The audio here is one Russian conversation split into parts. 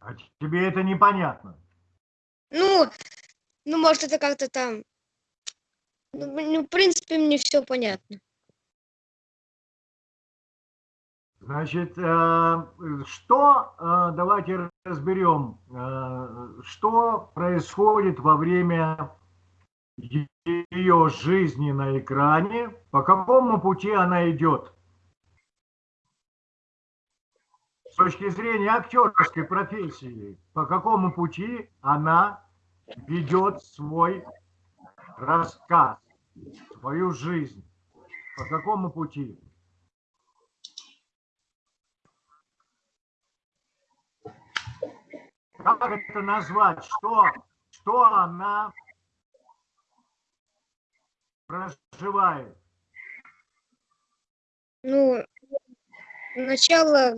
А тебе это непонятно? Ну, ну, может, это как-то там... Ну, ну, в принципе, мне все понятно. Значит, э, что, э, давайте разберем, э, что происходит во время ее жизни на экране, по какому пути она идет. Точки зрения актерской профессии, по какому пути она ведет свой рассказ, свою жизнь, по какому пути. Как это назвать? Что, что она проживает? Ну, сначала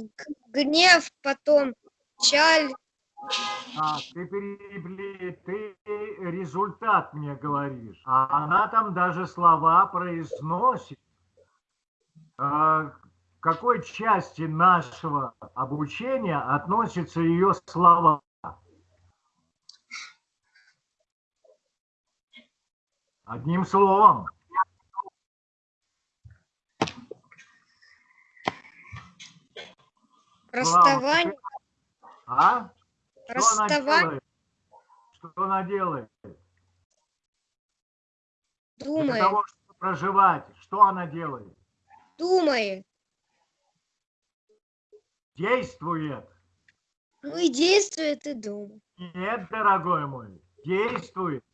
гнев, потом чаль. А, ты, перебли, ты результат мне говоришь. А она там даже слова произносит. А, к какой части нашего обучения относятся ее слова? Одним словом. Расставание. А? Расставание. Что она делает? Думает. Для того, чтобы проживать, что она делает? Думает. Действует. Ну и действует, и думает. Нет, дорогой мой, действует.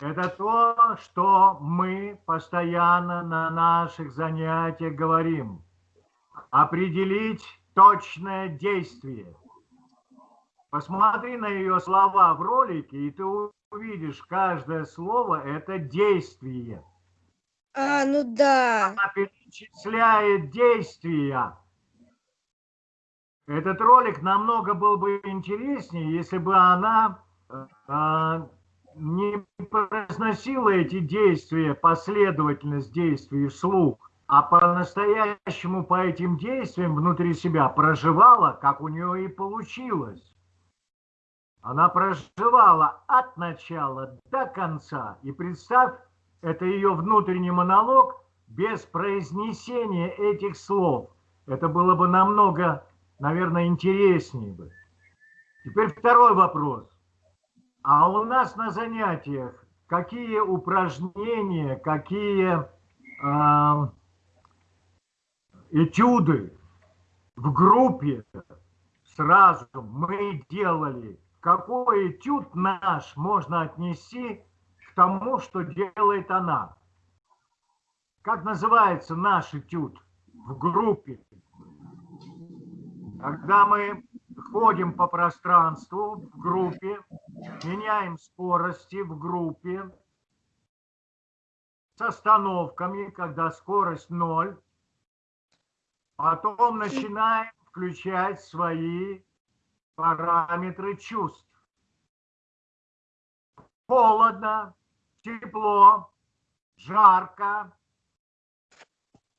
Это то, что мы постоянно на наших занятиях говорим. Определить точное действие. Посмотри на ее слова в ролике, и ты увидишь, каждое слово – это действие. А, ну да. Она перечисляет действия. Этот ролик намного был бы интереснее, если бы она а, не произносила эти действия, последовательность действий вслух, а по-настоящему по этим действиям внутри себя проживала, как у нее и получилось. Она проживала от начала до конца. И представь, это ее внутренний монолог без произнесения этих слов. Это было бы намного, наверное, интереснее бы. Теперь второй вопрос. А у нас на занятиях какие упражнения, какие э, этюды в группе сразу мы делали? Какой этюд наш можно отнести к тому, что делает она? Как называется наш этюд в группе? Когда мы ходим по пространству в группе, меняем скорости в группе с остановками, когда скорость ноль, потом начинаем включать свои параметры чувств. Холодно, тепло, жарко.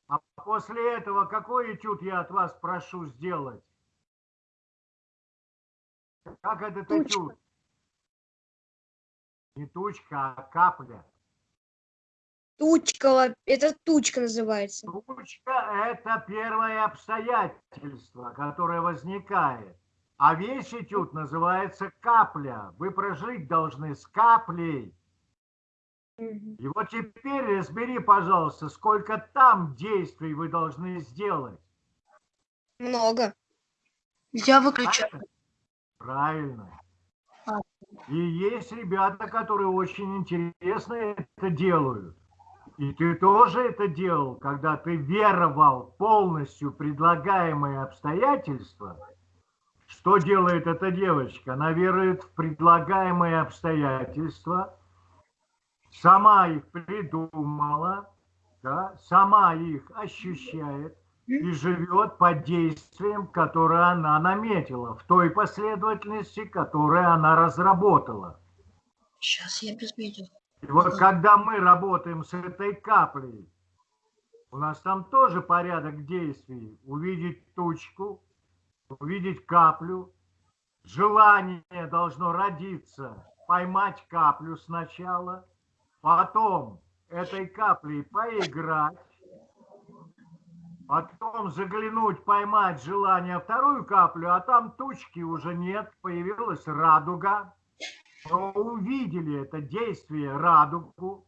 А после этого какой этюд я от вас прошу сделать? Как этот Тучка. этюд? Не тучка, а капля. Тучка, это тучка называется. Тучка – это первое обстоятельство, которое возникает. А весь этюд называется капля. Вы прожить должны с каплей. И вот теперь разбери, пожалуйста, сколько там действий вы должны сделать. Много. Я выключаю. Правильно. А. И есть ребята, которые очень интересно это делают. И ты тоже это делал, когда ты веровал полностью предлагаемые обстоятельства. Что делает эта девочка? Она верует в предлагаемые обстоятельства, сама их придумала, да, сама их ощущает, и живет под действием, которое она наметила, в той последовательности, которую она разработала. Сейчас я без видео. И вот когда мы работаем с этой каплей, у нас там тоже порядок действий. Увидеть тучку, увидеть каплю, желание должно родиться, поймать каплю сначала, потом этой каплей поиграть, потом заглянуть, поймать желание вторую каплю, а там тучки уже нет, появилась радуга. Мы увидели это действие радугу.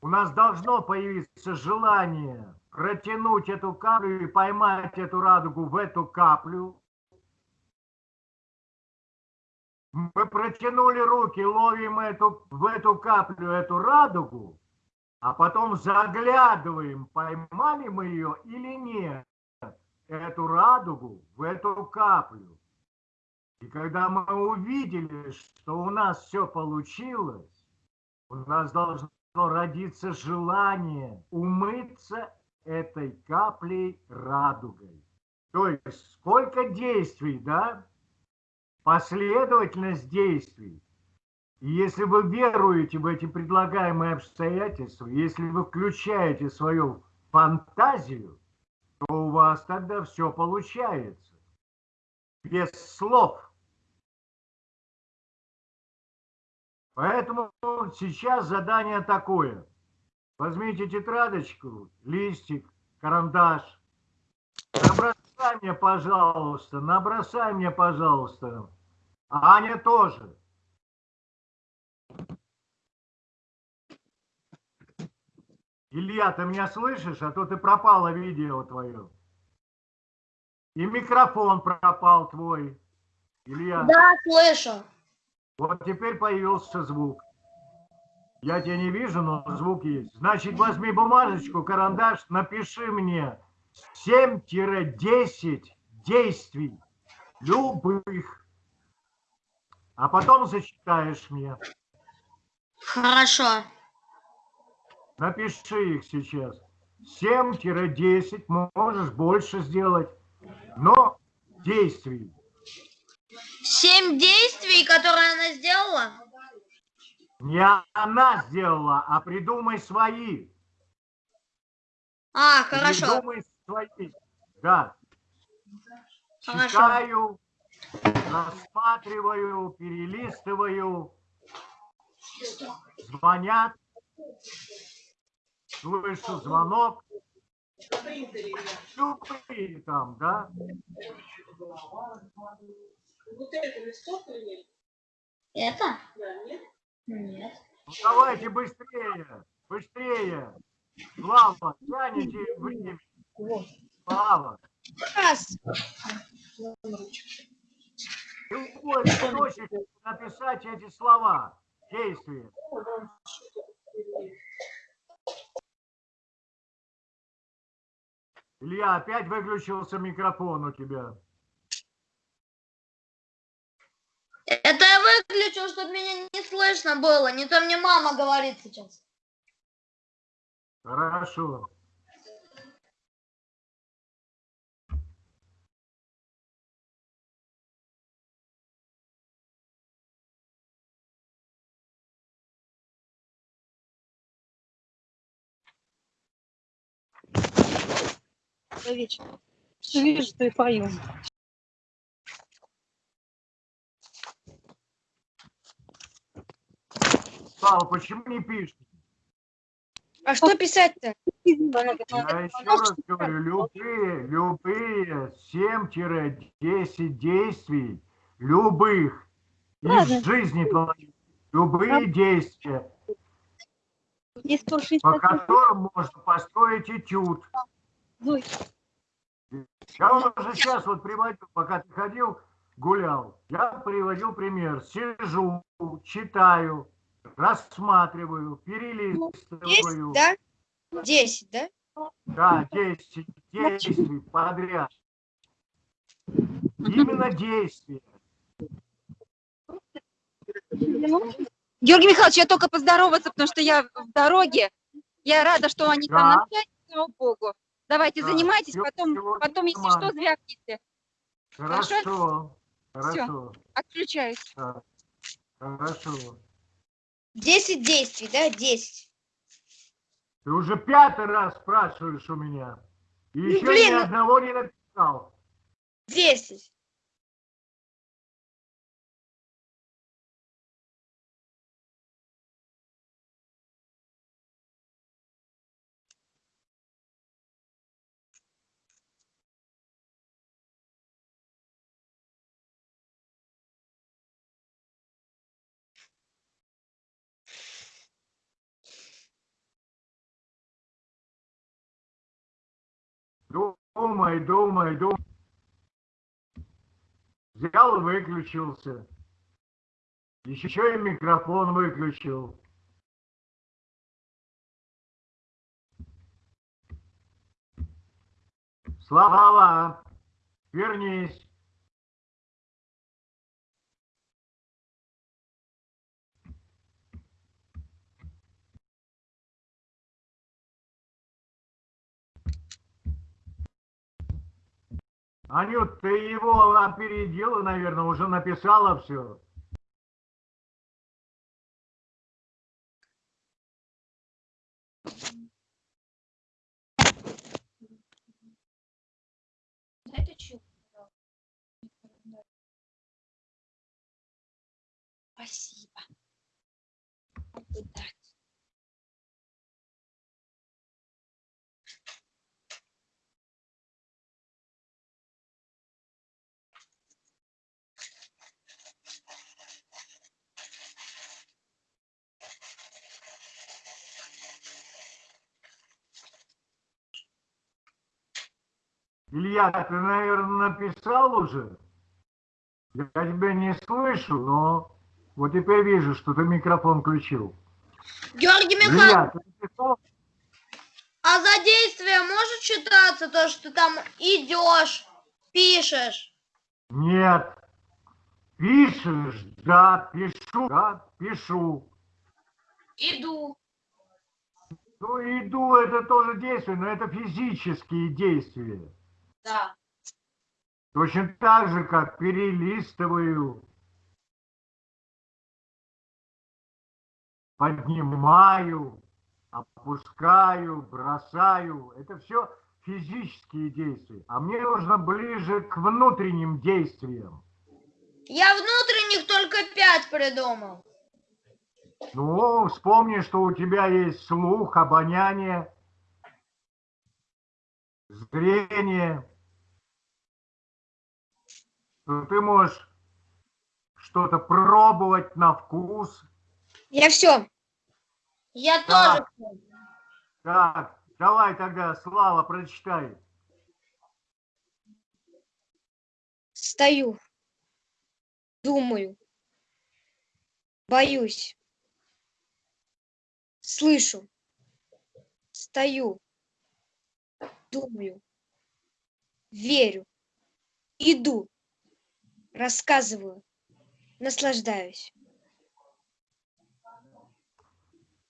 У нас должно появиться желание протянуть эту каплю и поймать эту радугу в эту каплю. Мы протянули руки, ловим эту, в эту каплю, эту радугу, а потом заглядываем, поймали мы ее или нет, эту радугу в эту каплю. И когда мы увидели, что у нас все получилось, у нас должно родиться желание умыться этой каплей радугой. То есть сколько действий, да? Последовательность действий. И если вы веруете в эти предлагаемые обстоятельства, если вы включаете свою фантазию, то у вас тогда все получается. Без слов. Поэтому сейчас задание такое. Возьмите тетрадочку, листик, карандаш. Набросай мне, пожалуйста, набросай мне, пожалуйста. Аня тоже. Илья, ты меня слышишь? А то ты пропало видео твое. И микрофон пропал твой. Илья. Да, слышу. Вот теперь появился звук. Я тебя не вижу, но звук есть. Значит, возьми бумажечку, карандаш, напиши мне 7-10 действий любых. А потом зачитаешь мне. Хорошо. Напиши их сейчас. 7-10, можешь больше сделать, но действий. Семь действий, которые она сделала? Не она сделала, а придумай свои. А, хорошо. Придумай свои. Да. Хорошо. Читаю, рассматриваю, перелистываю. Звонят. Слышу звонок. Любые там, да? Вот это листок или нет? Это? Да, нет? Нет. Ну, давайте быстрее, быстрее. Слава, тяните время. Слава, Раз. любой источник написать эти слова, действия. Или- Илья, опять выключился микрофон у тебя. Это я выключил, чтобы меня не слышно было. Не то мне мама говорит сейчас. Хорошо. Человечек. Что видишь, то и Слава, почему не пишешь? А что писать-то? Я еще раз говорю, любые, любые 7-10 действий, любых, Ладно. из жизни любые действия, по 160 которым можно построить этюд. Зой, Я уже сейчас вот приводил, пока ты ходил, гулял, я приводил пример. Сижу, читаю, рассматриваю, Десять, перелистываю. да? Десять, да? Да, 10 действий подряд. Именно действия. Георгий Михайлович, я только поздороваться, потому что я в дороге. Я рада, что они там Да. на связи, слава богу. Давайте Да, занимайтесь, всё- потом, потом если что, звякните. Хорошо. Хорошо. Отключаюсь. да, Хорошо. Десять действий, да? Десять. Ты уже пятый раз спрашиваешь у меня. И еще блин, ни ну- одного не написал. Десять. Думай, думай, думай. Взял выключился. Еще и микрофон выключил. Слава, вернись. Анют, ты его опередила, наверное, уже написала все. Это чё? Илья, ты, наверное, написал уже? Я тебя не слышу, но вот теперь вижу, что ты микрофон включил. Георгий Михайлович, Илья, а за действие может считаться то, что ты там идешь, пишешь? Нет. Пишешь? Да, пишу. Да, пишу. Иду. Ну, иду, это тоже действие, но это физические действия. Да. Точно так же, как перелистываю, поднимаю, опускаю, бросаю. Это все физические действия. А мне нужно ближе к внутренним действиям. Я внутренних только пять придумал. Ну, вспомни, что у тебя есть слух, обоняние, зрение. Что ты можешь что-то пробовать на вкус. Я все. Я Да. тоже. Так, давай тогда, Слава, прочитай. Стою. Думаю. Боюсь. Слышу. Стою. Думаю. Верю. Иду. Рассказываю. Наслаждаюсь.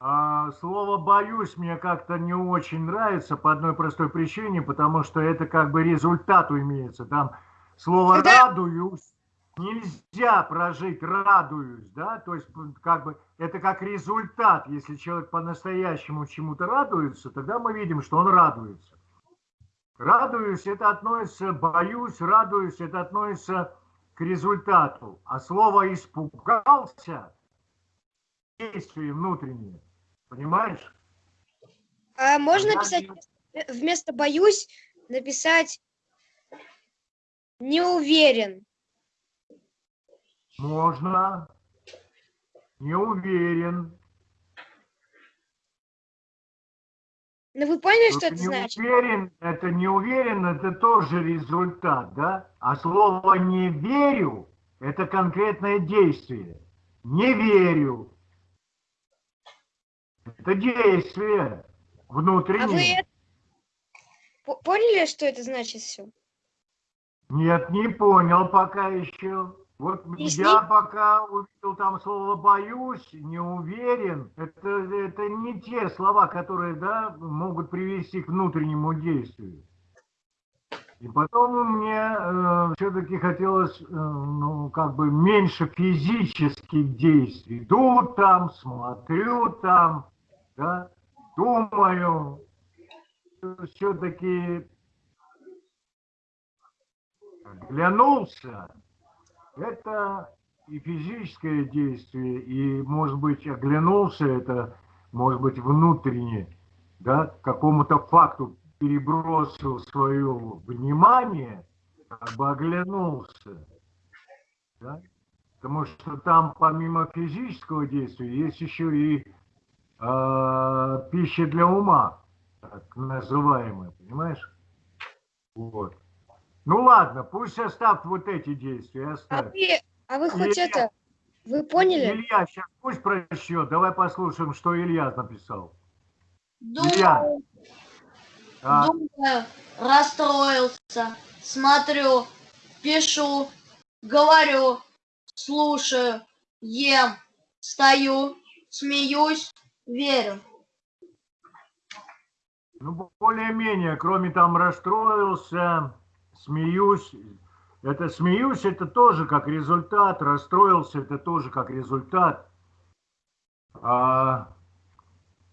А, слово «боюсь» мне как-то не очень нравится по одной простой причине, потому что это как бы результату имеется. Там слово Когда- «радуюсь» нельзя прожить «радуюсь», да, то есть как бы это как результат. Если человек по-настоящему чему-то радуется, тогда мы видим, что он радуется. Радуюсь, это относится, боюсь, радуюсь, это относится к результату. А слово «испугался» действие внутреннее. Понимаешь? А можно не- вместо- вместо боюсь написать не уверен. Можно. Не уверен. Ну вы поняли, что это не значит? уверен, это не уверен, это тоже результат, да? А слово не верю, это конкретное действие. Не верю. Это действие А вы внутреннее. это- по- поняли, что это значит все? Нет, не понял пока еще. Вот Объясни. я пока увидел там слово «боюсь», «не уверен». Это, это не те слова, которые да, могут привести к внутреннему действию. И потом мне все-таки хотелось, э, ну, как бы меньше физических действий. Иду там, смотрю там, да, думаю. Все-таки Оглянулся. Это и физическое действие, и, может быть, оглянулся, это, может быть, внутренне, да, к какому-то факту перебросил свое внимание, как бы оглянулся. Да? Потому что там помимо физического действия есть еще и э, пища для ума, так называемая, понимаешь? Вот. Ну ладно, пусть оставь вот эти действия, А оставь. вы, а вы хоть Илья. это, вы поняли? Илья, сейчас пусть прочтет. Давай послушаем, что Илья написал. Думаю, Илья. А, думаю, расстроился, смотрю, пишу, говорю, слушаю, ем, стою, смеюсь, верю. ну, более-менее, кроме там расстроился, смеюсь. Это смеюсь, это тоже как результат. Расстроился, это тоже как результат. А,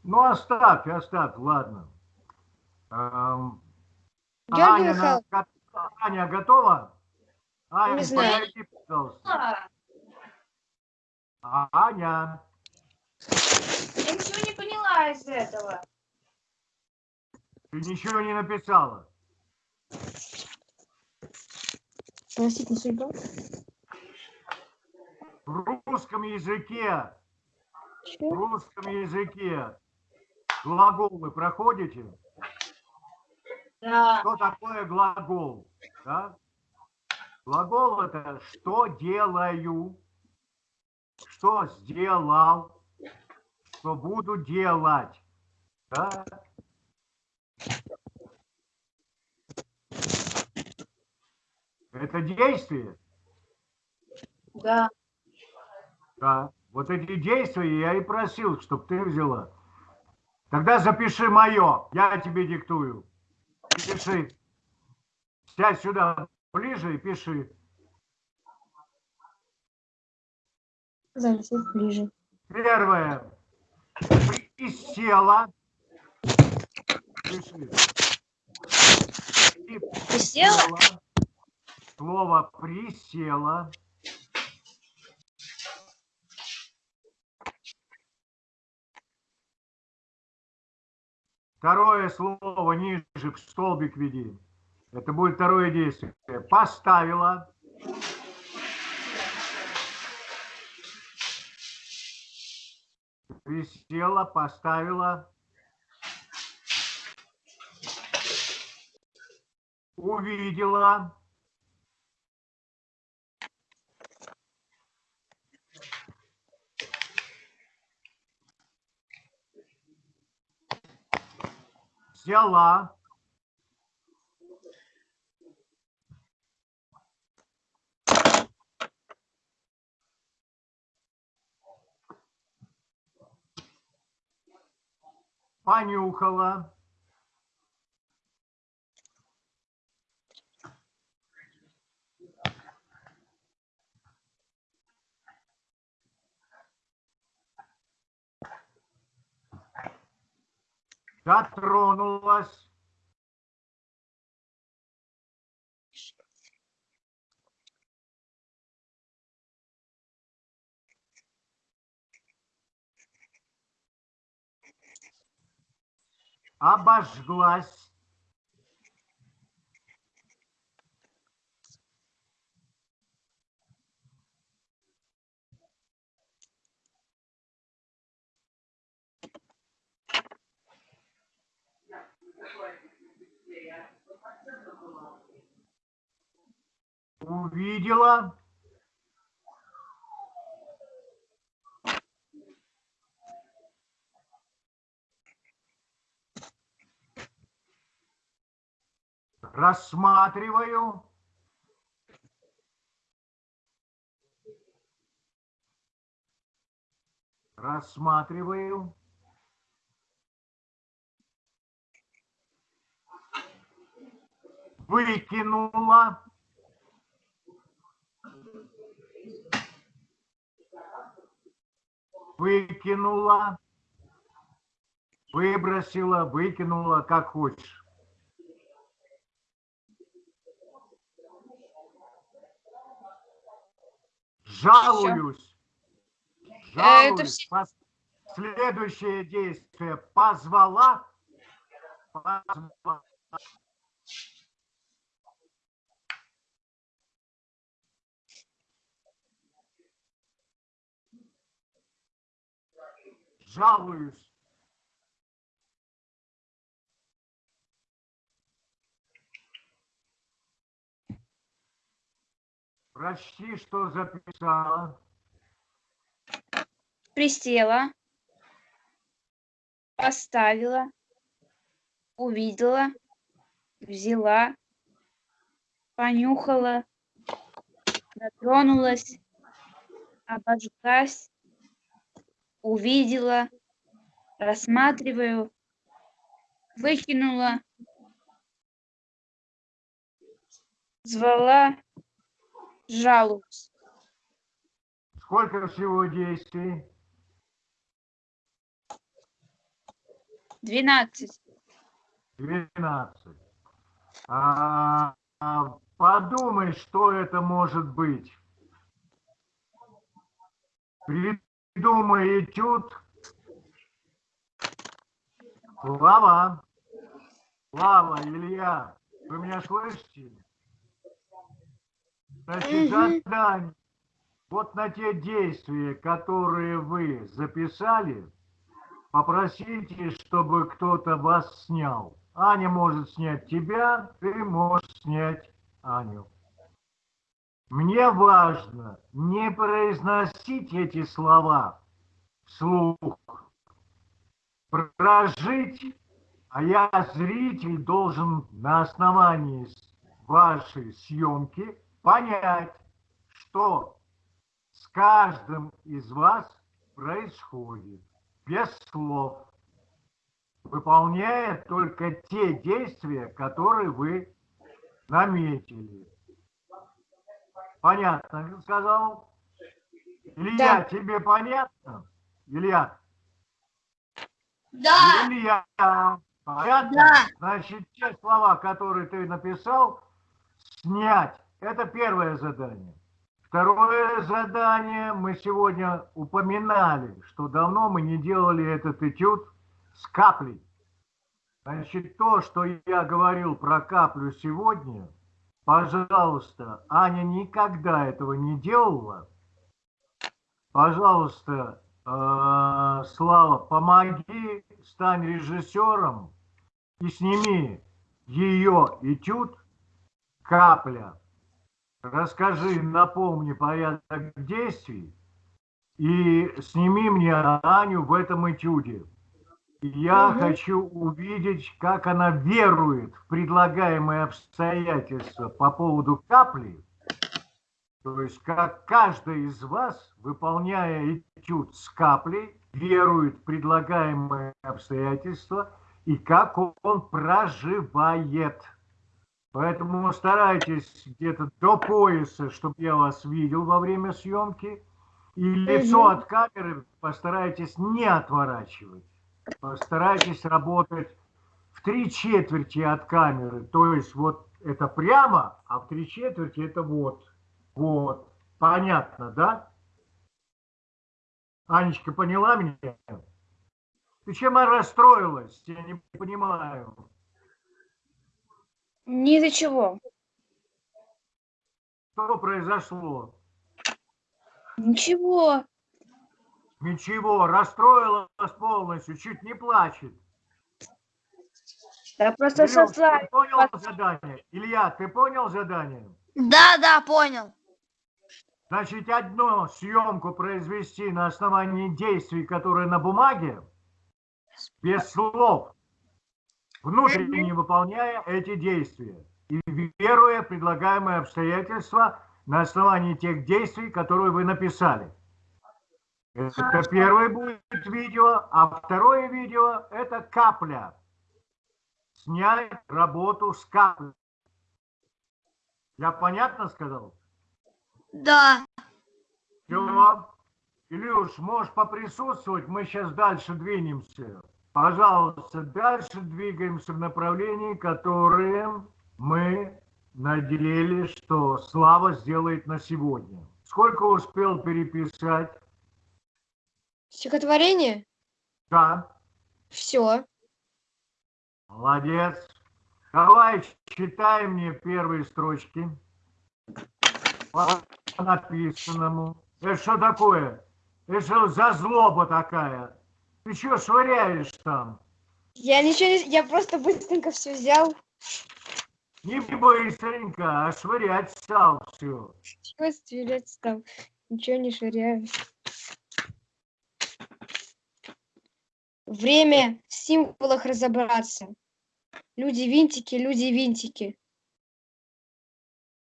ну, оставь, оставь, ладно. Георгий Аня, Михайлович. Аня, готова? Аня, Не подойди, пожалуйста. А, Аня, Я ничего не поняла из этого. ты ничего не написала. Простите, судьба. В русском языке, в Что? русском языке глаголы проходите? Да. Что такое глагол? Да? Глагол это что делаю, что сделал, что буду делать. Да? Это действие. Да. Да. Вот эти действия я и просил, чтобы ты взяла. Тогда запиши мое, я тебе диктую. Пиши. Сядь сюда ближе и пиши. Залезь ближе. Первое. Присела. Пиши. И Присела? Слово присела. Второе слово ниже в столбик веди. Это будет второе действие. Поставила. Присела, поставила. Увидела. Взяла. Понюхала. Дотронулась. Обожглась. Увидела. Рассматриваю. Рассматриваю. Выкинула. Выкинула. Выбросила, выкинула, как хочешь. Жалуюсь. Э, это Жалуюсь. Пос- Следующее действие. Позвала. Позвала. Жалуюсь. Прочти, что записала. Присела. Поставила. Увидела. Взяла. Понюхала. Дотронулась. Обожглась. Увидела. Рассматриваю. Выкинула. Звала. Жалуюсь. Сколько всего действий? Двенадцать. 12. А, а, подумай, что это может быть. Придумай этюд. Слава. Слава, Илья, вы меня слышите? Значит, задание. Вот на те действия, которые вы записали, попросите, чтобы кто-то вас снял. Аня может снять тебя, ты можешь снять Аню. Мне важно не произносить эти слова вслух, прожить, а я, зритель, должен на основании вашей съемки понять, что с каждым из вас происходит без слов, выполняя только те действия, которые вы наметили. Понятно, сказал? Илья, тебе понятно? Илья? Да. Илья, понятно? Да. Значит, те слова, которые ты написал, снять. Это первое задание. Второе задание мы сегодня упоминали, что давно мы не делали этот этюд с каплей. Значит, то, что я говорил про каплю сегодня, пожалуйста, Аня никогда этого не делала. Пожалуйста, э, Слава, помоги, стань режиссером и сними ее этюд «Капля». Расскажи, напомни порядок действий и сними мне Аню в этом этюде. Я Мгм. хочу увидеть, как она верует в предлагаемые обстоятельства по поводу капли. То есть, как каждый из вас, выполняя этюд с каплей, верует в предлагаемые обстоятельства и как он проживает. Поэтому старайтесь где-то до пояса, чтобы я вас видел во время съемки. И лицо от камеры постарайтесь не отворачивать. Постарайтесь работать в три четверти от камеры. То есть вот это прямо, а в три четверти это вот. Вот. Понятно, да? Анечка, поняла меня? Ты чем расстроилась? Я не понимаю. Ни за чего. Что произошло? Ничего. Ничего, расстроилась полностью, чуть не плачет. Да просто Илюш, сослали. ты понял задание? Илья, ты понял задание? Да, да, понял. Значит, одну съемку произвести на основании действий, которые на бумаге, без слов, внутренне выполняя эти действия и веруя в предлагаемые обстоятельства на основании тех действий, которые вы написали. Это первое будет видео, а второе видео – это капля. Снять работу с каплей. Я понятно сказал? Да. Все. Илюш, можешь поприсутствовать, мы сейчас дальше двинемся. Пожалуйста, дальше двигаемся в направлении, которое мы наделили, что Слава сделает на сегодня. Сколько успел переписать? Стихотворение? Да, Все. молодец. Давай, читай мне первые строчки. По написанному. Это что такое? Это что за злоба такая? Ты что швыряешь там? Я ничего не... Я просто быстренько все взял. Не быстренько, а швырять стал все. Чего стрелять там? Ничего не швыряю. Время в символах разобраться. Люди винтики, люди винтики.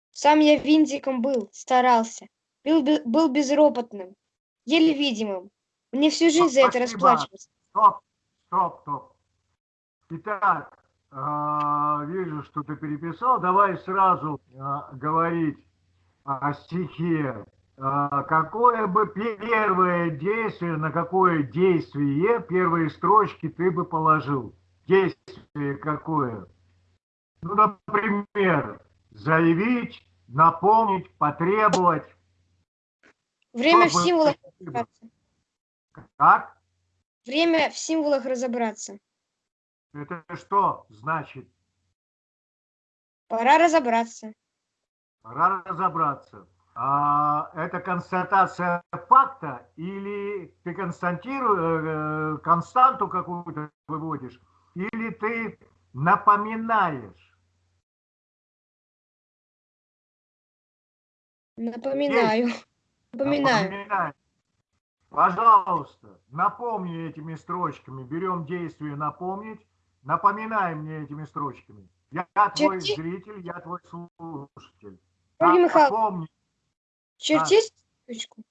Сам я винтиком был, старался. Был, был безропотным, еле видимым. Мне всю жизнь за это расплачиваться. Стоп, стоп, стоп. Итак, а, вижу, что ты переписал. Давай сразу а, говорить о стихе. А, Какое бы первое действие, на какое действие первые строчки ты бы положил? Действие какое? Ну, например, заявить, напомнить, потребовать. Время в Что бы символах разобраться. Как? Время в символах разобраться. Это что значит? Пора разобраться. Пора разобраться. А, это констатация факта или ты константиру- э, константу какую-то выводишь, или ты напоминаешь? Напоминаю. Напоминаю. Пожалуйста, напомни этими строчками. Берем действие напомнить. Напоминай мне этими строчками. Я твой Черти- зритель, я твой слушатель. Напомни. Чертить строчку?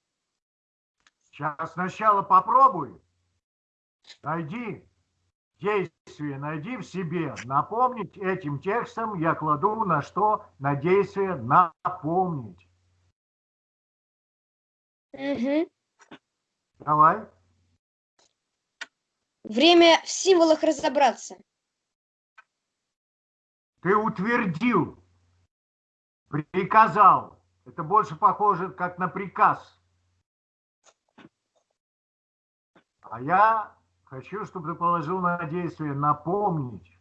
Сейчас сначала попробуй. Найди действие, найди в себе. Напомнить этим текстом я кладу на что? На действие напомнить. Мгм. Давай. Время в символах разобраться. Ты утвердил, приказал. Это больше похоже как на приказ. А я хочу, чтобы ты положил на действие напомнить.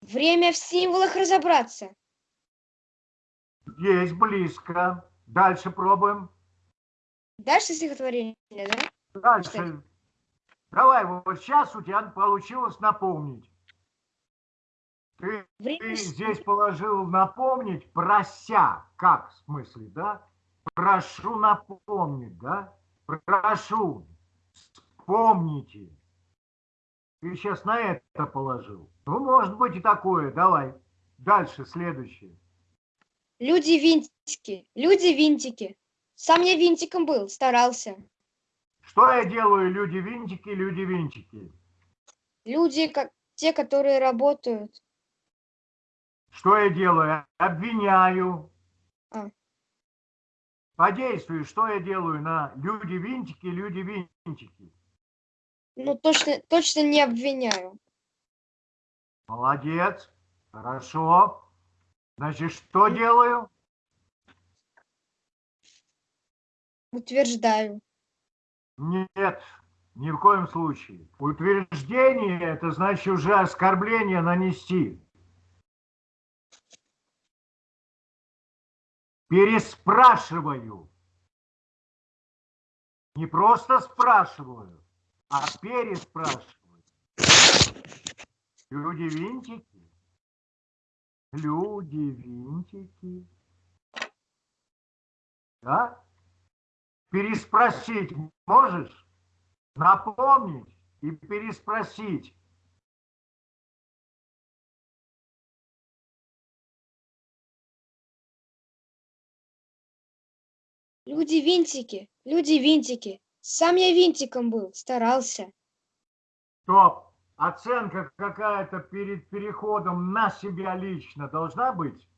Время в символах разобраться. Есть близко. Дальше пробуем. Дальше стихотворение, да? Дальше. Давай, вот сейчас у тебя получилось напомнить. Ты, Время ты здесь положил напомнить, прося. Как в смысле, да? Прошу напомнить, да? Прошу. Вспомните. Ты сейчас на это положил. Ну, может быть и такое. Давай. Дальше, следующее. Люди винтики, люди винтики. Сам я винтиком был, старался. Что я делаю, люди-винтики, люди-винтики? Люди, как те, которые работают. Что я делаю? Обвиняю. По действию, что я делаю на люди-винтики, люди-винтики? Ну, точно, точно не обвиняю. Молодец. Хорошо. Значит, что делаю? Утверждаю. Нет, ни в коем случае. Утверждение – это значит уже оскорбление нанести. Переспрашиваю. Не просто спрашиваю, а переспрашиваю. Люди-винтики. Люди-винтики. Да? Переспросить можешь? Напомнить и переспросить. Люди винтики, люди винтики. Сам я винтиком был, старался. Стоп. Оценка какая-то перед переходом на себя лично должна быть?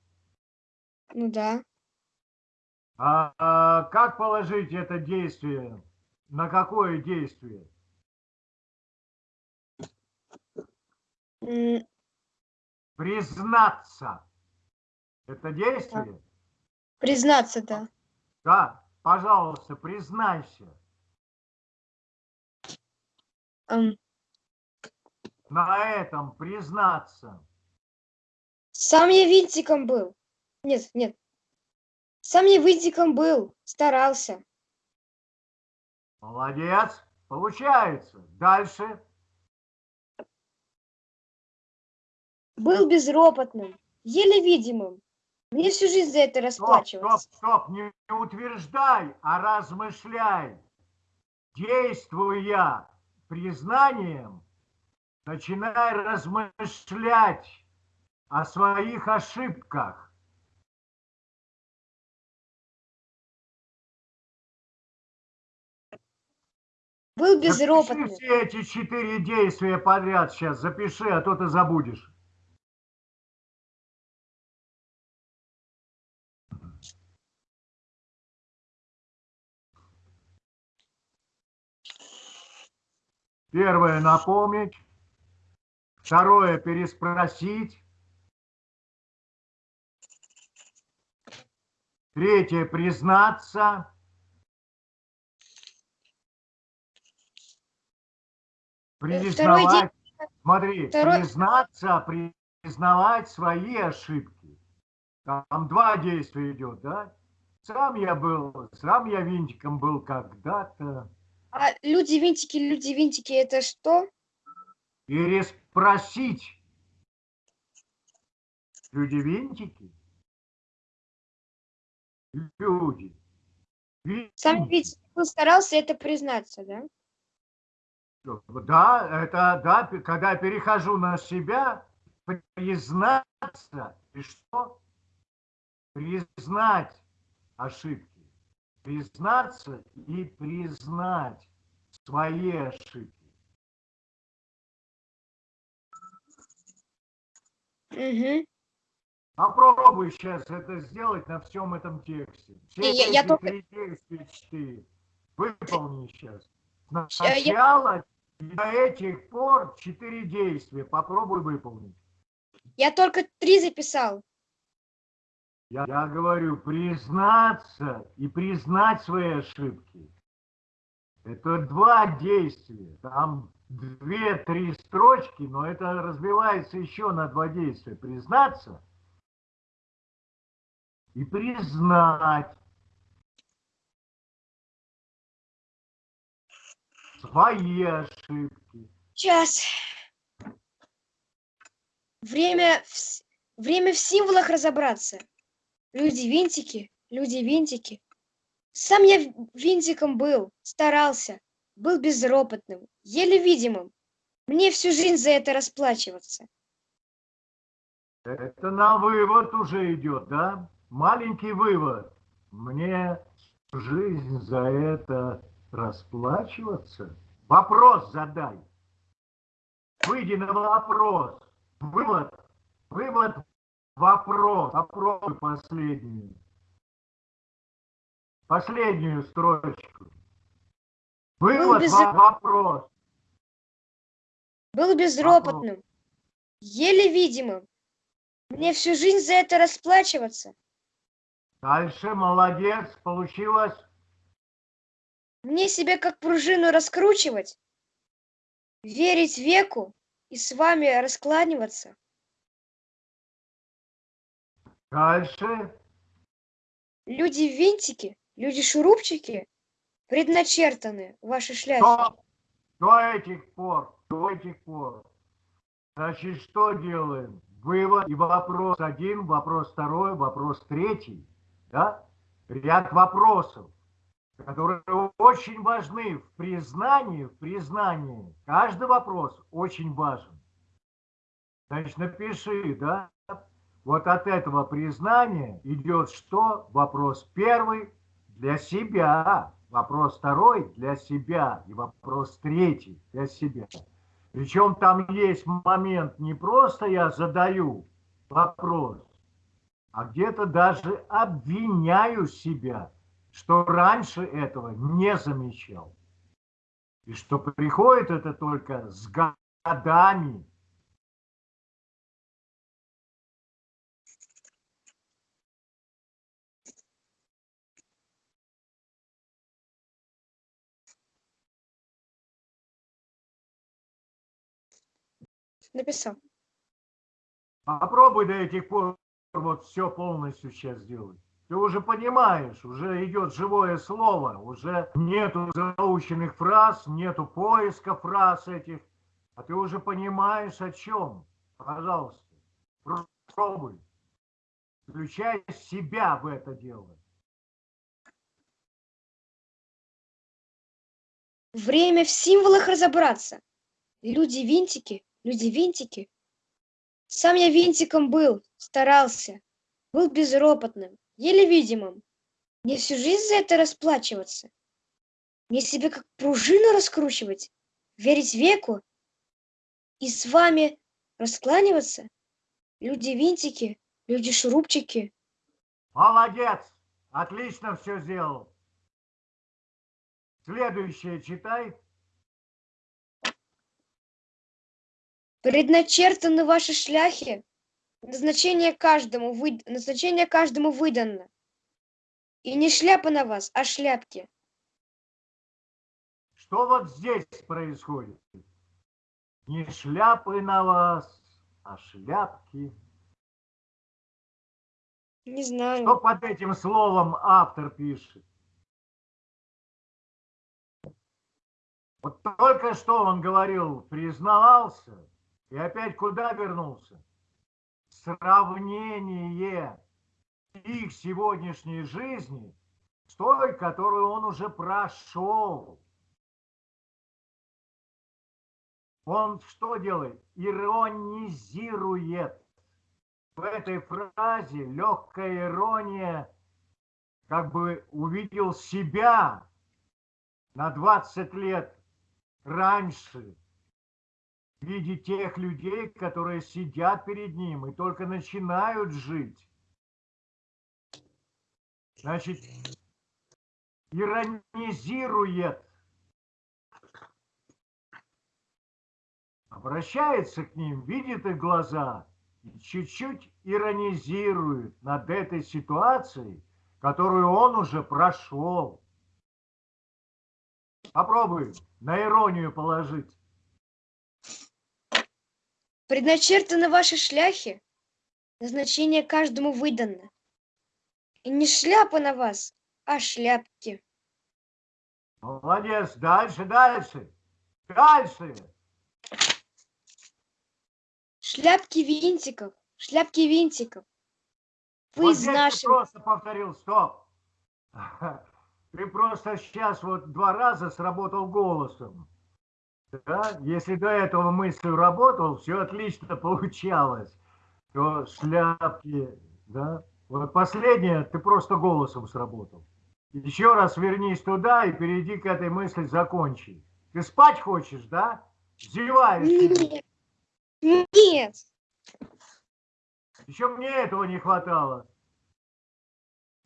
Ну да. А, а как положить это действие? На какое действие? Признаться. Это действие? Признаться, да. Да, пожалуйста, признайся. Ам, На этом признаться. Сам я винтиком был. Нет, нет. Сам я винтиком был, старался. Молодец, получается. Дальше. Был безропотным, еле видимым. Мне всю жизнь за это Стоп, расплачиваться. стоп, стоп, не не утверждай, а размышляй. Действуя признанием, начинай размышлять о своих ошибках. Был Запиши безропотным. все эти четыре действия подряд сейчас, запиши, а то ты забудешь. Первое напомнить, второе переспросить, третье признаться, второй признавать, смотри, второй- признаться, признавать свои ошибки. Там два действия идет, да? Сам я был, сам я винтиком был когда-то. А люди-винтики, люди-винтики, это что? Переспросить. Люди винтики? Люди. Сам Винтики. винтик был, старался это признаться, да? Да, это да, когда я перехожу на себя, признаться, и что? Признать ошибки. Признаться и признать свои ошибки. Угу. Попробуй сейчас это сделать на всем этом тексте. Все я- я эти только- три действия четыре. Выполни сейчас. Я- Сначала и до этих пор четыре действия. Попробуй выполнить. Я только три записал. Я, я говорю, признаться и признать свои ошибки. Это два действия. Там две-три строчки, но это разбивается еще на два действия. Признаться и признать свои ошибки. Сейчас. Время в, время в символах разобраться. Люди-винтики, люди-винтики. Сам я винтиком был, старался, был безропотным, еле видимым. Мне всю жизнь за это расплачиваться. Это на вывод уже идет, да? Маленький вывод. Мне жизнь за это расплачиваться? Вопрос задай. Выйди на вопрос. Вывод. Вывод. Вопрос. Попробуй последнюю. Последнюю строчку. Вывод. без- во- Вопрос. Был безропотным, еле видимым. Мне всю жизнь за это расплачиваться. Дальше. Молодец. Получилось. Мне себя как пружину раскручивать, верить веку и с вами раскланиваться. Дальше. Люди-винтики, люди-шурупчики предначертаны в вашей шляпе. Стоп! До этих пор, до этих пор. Значит, что делаем? Вывод и вопрос один, вопрос второй, вопрос третий. Да? Ряд вопросов, которые очень важны в признании, в признании. Каждый вопрос очень важен. Значит, напиши, да? Вот от этого признания идет что? Вопрос первый для себя, вопрос второй для себя и вопрос третий для себя. Причем там есть момент, не просто я задаю вопрос, а где-то даже обвиняю себя, что раньше этого не замечал. И что приходит это только с годами. Написал. Попробуй до этих пор вот все полностью сейчас сделать. Ты уже понимаешь, уже идет живое слово, уже нету заученных фраз, нету поиска фраз этих, а ты уже понимаешь о чем. Пожалуйста, пробуй. Включай себя в это дело. Время в символах разобраться. Люди-винтики, люди-винтики. Сам я винтиком был, старался, был безропотным, еле видимым. Мне всю жизнь за это расплачиваться. Мне себе как пружину раскручивать, верить веку и с вами раскланиваться. Люди-винтики, люди-шурупчики. Молодец! Отлично все сделал. Следующее читай. Предначертаны ваши шляхи, назначение каждому, вы... назначение каждому выдано. И не шляпа на вас, а шляпки. Что вот здесь происходит? Не шляпы на вас, а шляпки. Не знаю. Что под этим словом автор пишет? Вот только что он говорил, признавался, и опять куда вернулся? Сравнение их сегодняшней жизни с той, которую он уже прошел. Он что делает? Иронизирует. В этой фразе легкая ирония, как бы увидел себя на 20 лет раньше в виде тех людей, которые сидят перед ним и только начинают жить. Значит, иронизирует, обращается к ним, видит их глаза чуть-чуть иронизирует над этой ситуацией, которую он уже прошел. Попробуй на иронию положить. Предначертаны ваши шляхи, назначение каждому выдано. И не шляпа на вас, а шляпки. Молодец, дальше, дальше, дальше. Шляпки винтиков, шляпки винтиков. Вы вот из наших... просто повторил, стоп. Ты просто сейчас вот два раза сработал голосом. Да? Если до этого мыслью работал, все отлично получалось. То шляпки, да? Вот последнее, ты просто голосом сработал. Еще раз вернись туда и перейди к этой мысли, закончи. Ты спать хочешь, да? Зеваешь. Нет. Нет. Еще мне этого не хватало.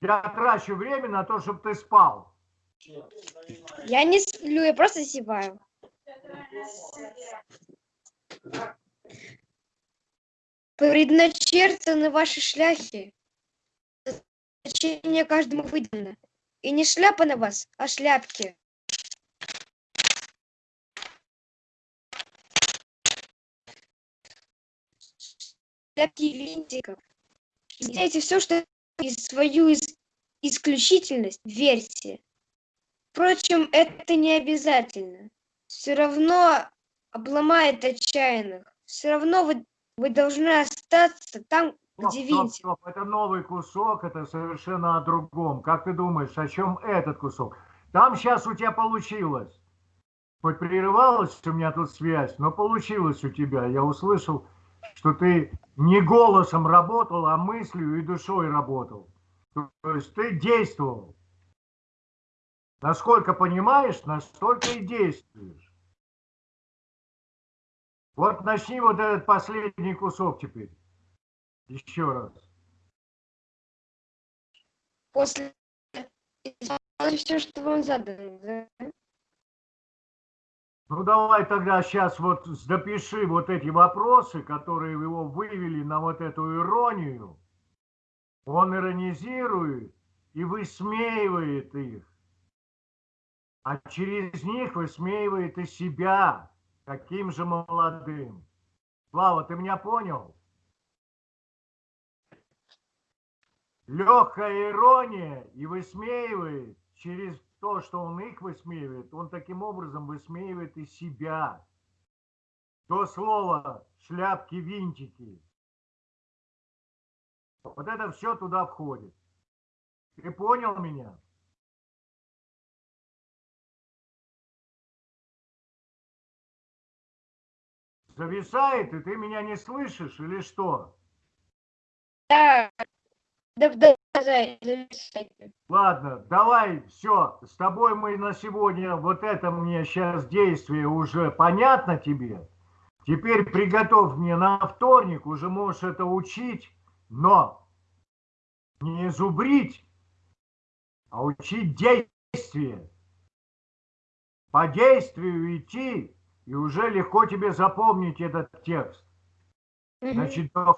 Я трачу время на то, чтобы ты спал. Я не сплю, я просто зеваю. Предначертаны ваши шляхи. Значение каждому выдано. И не шляпа на вас, а шляпки. Шляпки винтиков. Сделайте все, что и свою ис- исключительность верьте. Впрочем, это не обязательно. Все равно обломает отчаянных. Все равно вы, вы должны остаться там, Стоп, где стоп, винтик. стоп. Это новый кусок, это совершенно о другом. Как ты думаешь, о чем этот кусок? Там сейчас у тебя получилось. Хоть прерывалась у меня тут связь, но получилось у тебя. Я услышал, что ты не голосом работал, а мыслью и душой работал. То есть ты действовал. Насколько понимаешь, настолько и действуешь. Вот начни вот этот последний кусок теперь. Еще раз. После все, что вам задано. да? Ну давай тогда сейчас вот допиши вот эти вопросы, которые его вывели на вот эту иронию. Он иронизирует и высмеивает их. А через них высмеивает и себя, таким же молодым. Слава, ты меня понял? Легкая ирония и высмеивает через то, что он их высмеивает, он таким образом высмеивает и себя. То слово шляпки-винтики. Вот это все туда входит. Ты понял меня? Зависает, и ты меня не слышишь или что? Да, да, да. Ладно, давай, все, с тобой мы на сегодня, вот это мне сейчас действие уже понятно тебе. Теперь приготовь мне на вторник, уже можешь это учить, но не зубрить, а учить действие. По действию идти, и уже легко тебе запомнить этот текст. Значит, до